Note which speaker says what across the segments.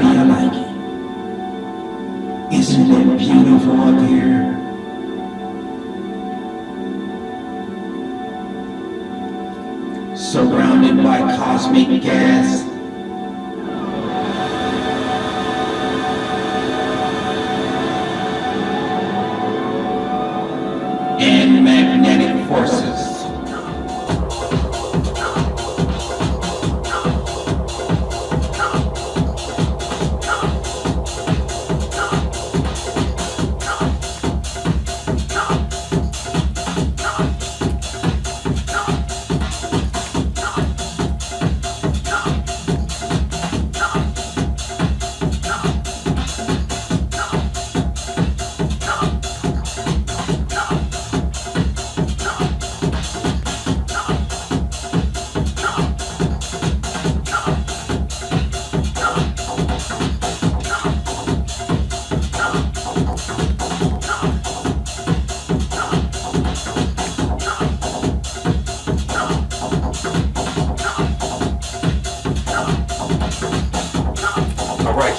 Speaker 1: do you like it? Isn't it beautiful up here? Surrounded by cosmic gas.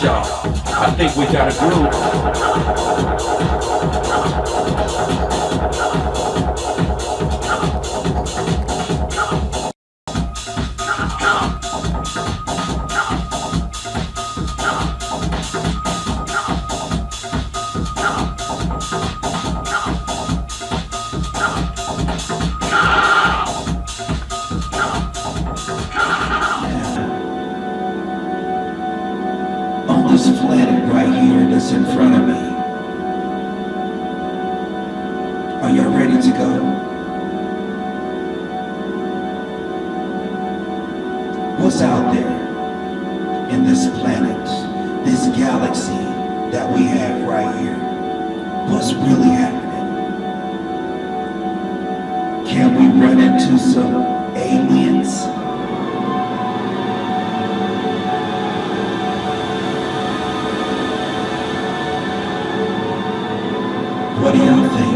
Speaker 2: Y'all. I think we got a groove.
Speaker 1: This planet right here that's in front of me. Are y'all ready to go? What's out there in this planet, this galaxy that we have right here? What's really happening? Can we run into some aliens? What do y'all think?